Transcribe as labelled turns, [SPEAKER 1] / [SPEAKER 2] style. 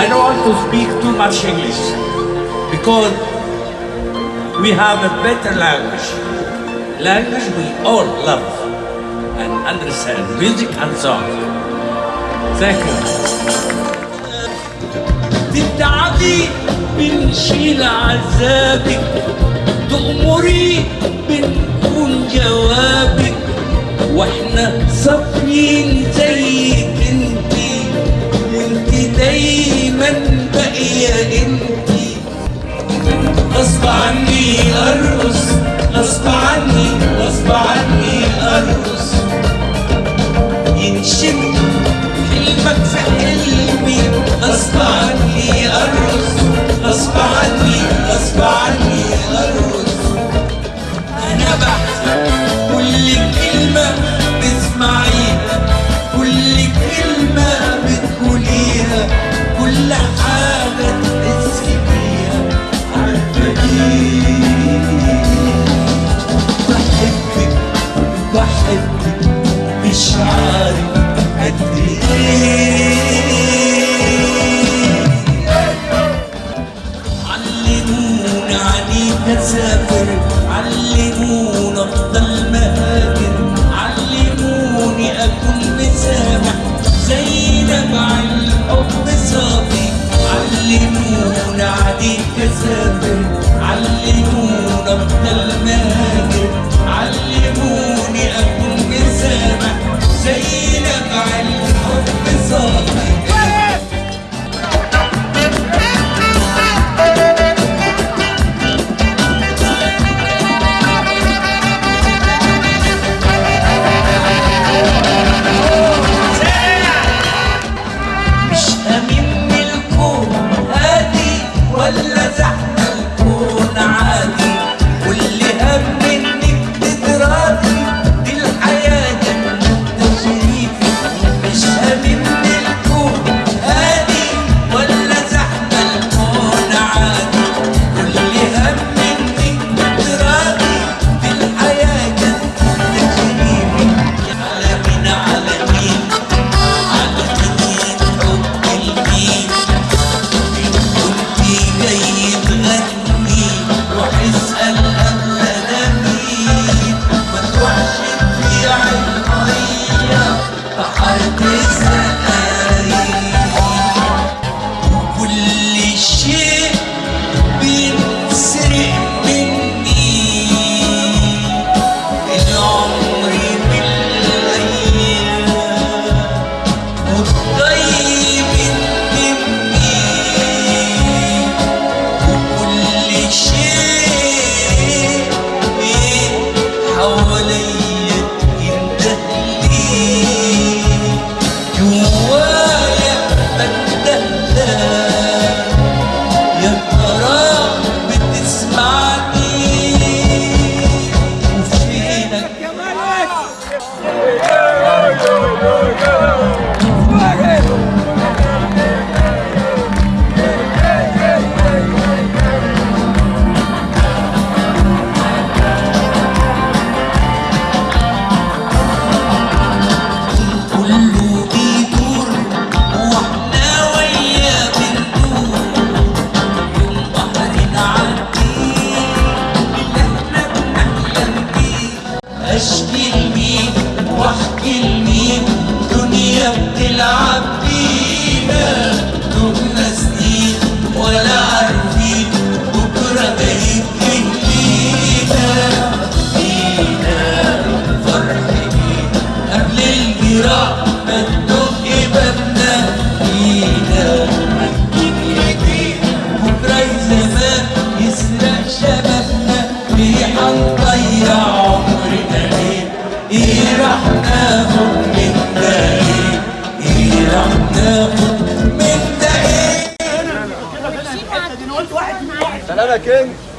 [SPEAKER 1] I don't want to speak too much English because we have a better language. Language we all love and understand, music and song. Thank you. بنشيل عذابك تأمري بنكون جوابك واحنا Shimmy, the Elimi. علمونا افضل مهاجر علموني اكون مسامح. زي نبع الحب صافي. علمونا عادي كسافر علمونا افضل مهاجر علموني اكون
[SPEAKER 2] para quem?